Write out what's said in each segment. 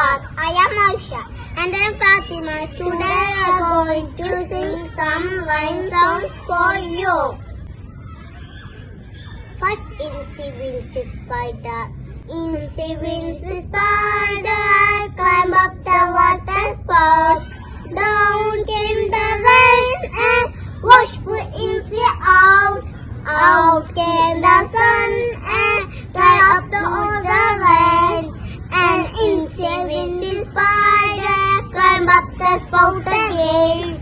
I am Aisha and I am Fatima. Today we are going to sing some line songs for you. First, Incy Wincy Spider. Incy Wincy Spider, climb up the water spout. The spout again.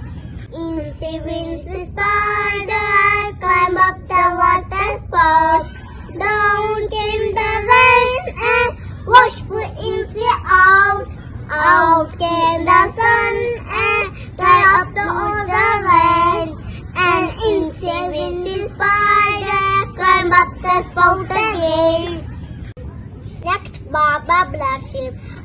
Incy Wincy Spider climb up the water spout. Down came the rain and washed poor Incy out. Out came the sun and dried up the other rain. And Incy Wincy Spider climb up the spout again. Next, Baa Baa Black.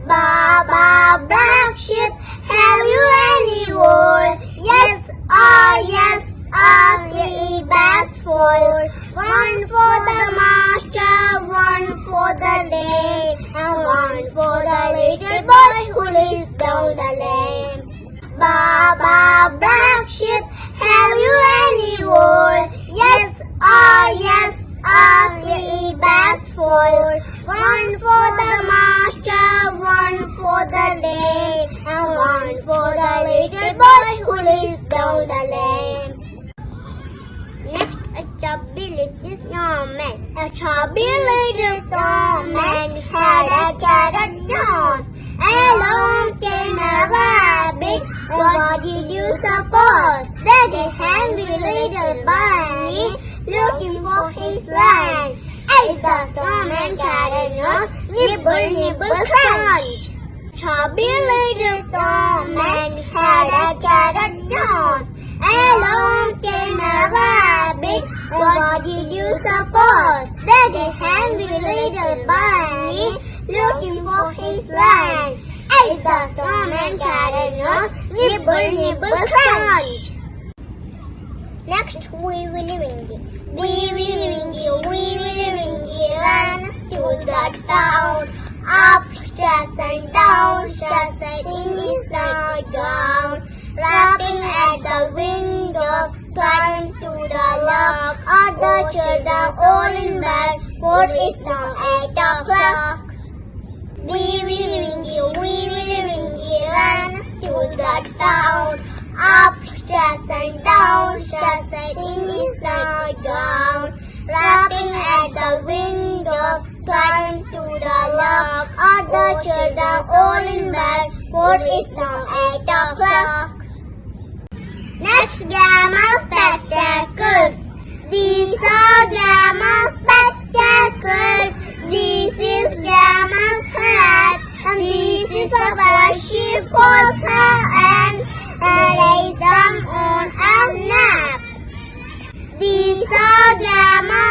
Baa Baa Black Sheep, have you any wool? Yes, ah, yes, ah, three bags full. One for the master, one for the day, and one for the little boy who lives down the lane. Baa Baa Black Sheep, have you any for the day, and one for the little boy who lives down the lane. Next, a chubby little snowman. A chubby little snowman had a carrot nose. Along came a rabbit. What did you suppose? That a hungry little bunny looking for his land. Ate the snowman carrot nose. Nibble, nibble, crunch. Chubby little snowman had a carrot nose. Along came a rabbit. What did you suppose? That a hungry little bunny looking for his land. Ate the snowman carrot nose. Nibble, nibble, crunch. Next, Wee Willie Wingy. Wee Willie Wingy, Wee Willie Wingy runs to the town. Upstairs and downstairs and in his nightgown. Rapping at the windows, climb to the lock. All the children all in bed, for it's now eight o'clock. Climb to the lock. All the children all in bed, for it's now eight o'clock. Next, glamour spectacles. These are glamour spectacles. This is glamour's hat. And this is a brush for her and lays them on a nap. These are glamour